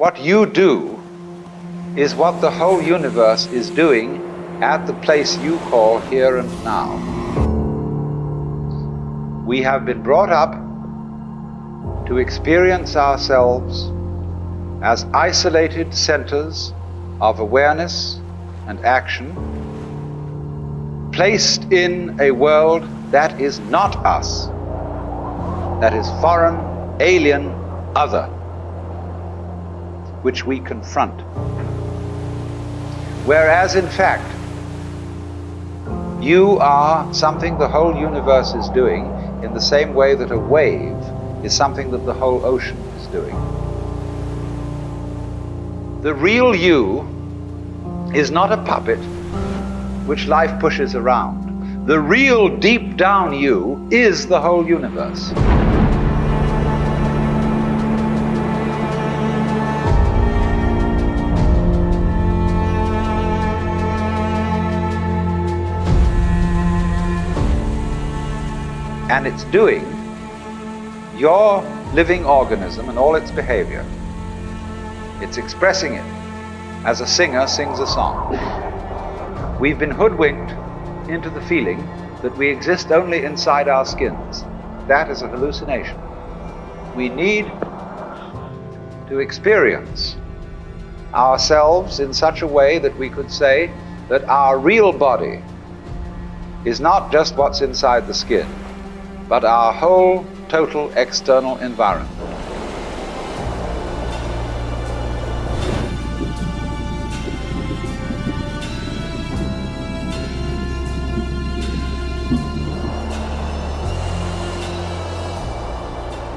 what you do is what the whole universe is doing at the place you call here and now. We have been brought up to experience ourselves as isolated centers of awareness and action, placed in a world that is not us, that is foreign, alien, other, which we confront. Whereas, in fact, you are something the whole universe is doing in the same way that a wave is something that the whole ocean is doing. The real you is not a puppet which life pushes around. The real deep down you is the whole universe. And it's doing your living organism and all its behavior. It's expressing it as a singer sings a song. We've been hoodwinked into the feeling that we exist only inside our skins. That is a hallucination. We need to experience ourselves in such a way that we could say that our real body is not just what's inside the skin, but our whole total external environment.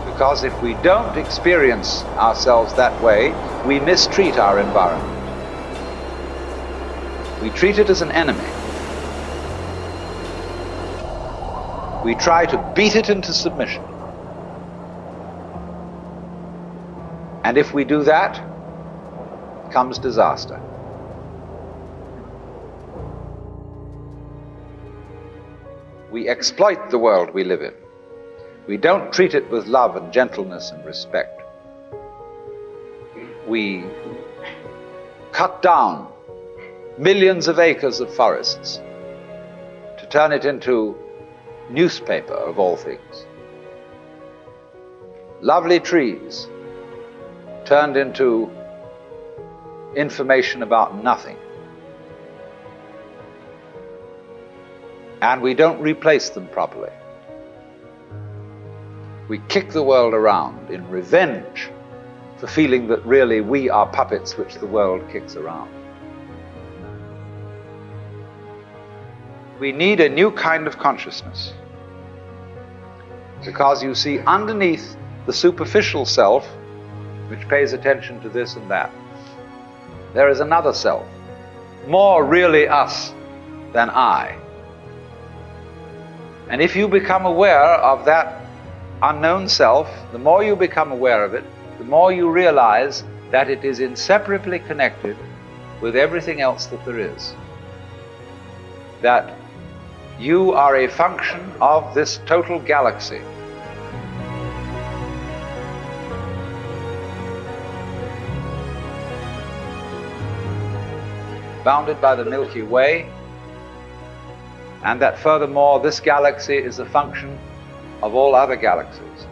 Because if we don't experience ourselves that way, we mistreat our environment. We treat it as an enemy. We try to beat it into submission. And if we do that, comes disaster. We exploit the world we live in. We don't treat it with love and gentleness and respect. We cut down millions of acres of forests to turn it into newspaper of all things. Lovely trees turned into information about nothing. And we don't replace them properly. We kick the world around in revenge for feeling that really we are puppets which the world kicks around. We need a new kind of consciousness. Because you see, underneath the superficial self, which pays attention to this and that, there is another self, more really us than I. And if you become aware of that unknown self, the more you become aware of it, the more you realize that it is inseparably connected with everything else that there is. That you are a function of this total galaxy. Bounded by the Milky Way, and that furthermore, this galaxy is a function of all other galaxies.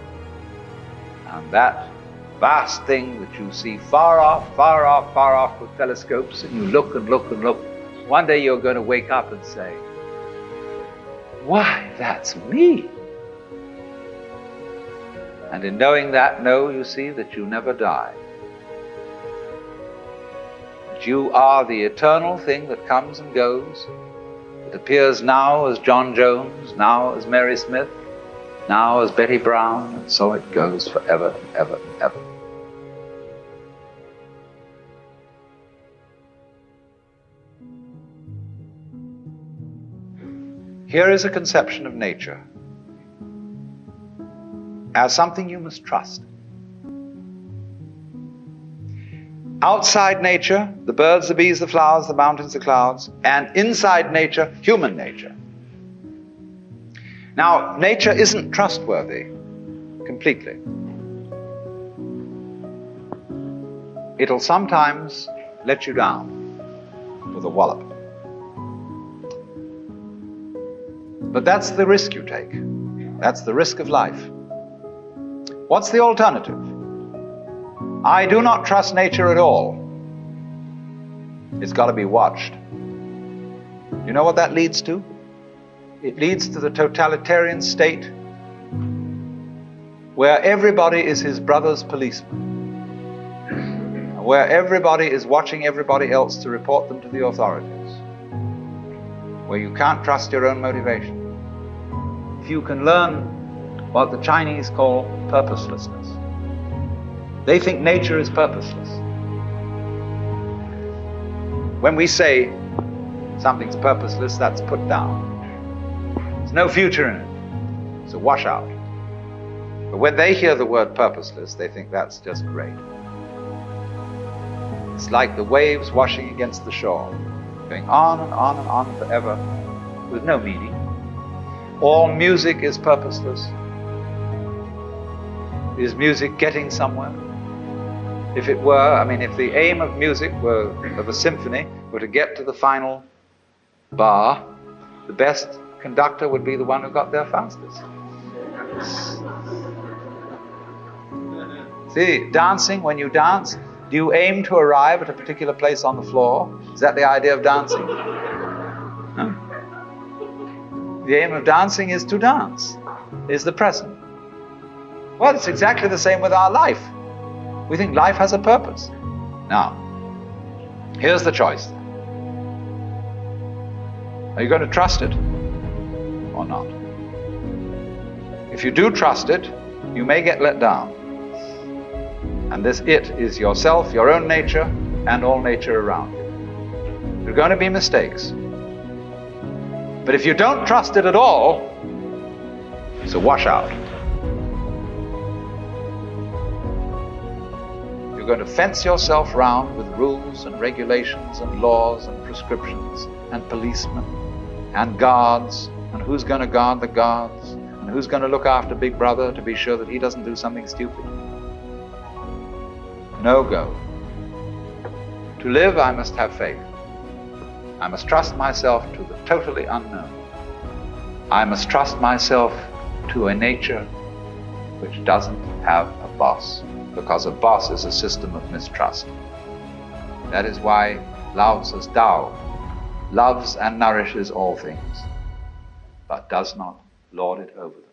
And that vast thing that you see far off, far off, far off with telescopes, and you look and look and look, one day you're going to wake up and say, why, that's me. And in knowing that, know, you see, that you never die. That you are the eternal thing that comes and goes, that appears now as John Jones, now as Mary Smith, now as Betty Brown, and so it goes forever and ever and ever. Here is a conception of nature as something you must trust. Outside nature, the birds, the bees, the flowers, the mountains, the clouds, and inside nature, human nature. Now, nature isn't trustworthy completely. it'll sometimes let you down with a wallop. But that's the risk you take. That's the risk of life. What's the alternative? I do not trust nature at all. It's got to be watched. You know what that leads to? It leads to the totalitarian state where everybody is his brother's policeman, where everybody is watching everybody else to report them to the authorities, where you can't trust your own motivation. You can learn what the Chinese call purposelessness, they think nature is purposeless. When we say something's purposeless, that's put down. There's no future in it. It's a washout. But when they hear the word purposeless, they think that's just great. It's like the waves washing against the shore, going on and on and on forever with no meaning. All music is purposeless. Is music getting somewhere? If it were, I mean, if the aim of music were, of a symphony, were to get to the final bar, the best conductor would be the one who got there fastest. See, dancing, when you dance, do you aim to arrive at a particular place on the floor? Is that the idea of dancing? The aim of dancing is to dance, is the present. Well, it's exactly the same with our life. We think life has a purpose. Now, here's the choice. Are you going to trust it or not? If you do trust it, you may get let down. And this it is yourself, your own nature, and all nature around you. There are going to be mistakes. But if you don't trust it at all, it's a washout. You're going to fence yourself round with rules and regulations and laws and prescriptions and policemen and guards, and who's going to guard the guards, and who's going to look after Big Brother to be sure that he doesn't do something stupid. No go. To live, I must have faith. I must trust myself to the totally unknown. I must trust myself to a nature which doesn't have a boss, because a boss is a system of mistrust. That is why Lao Tzu's Tao loves and nourishes all things, but does not lord it over them.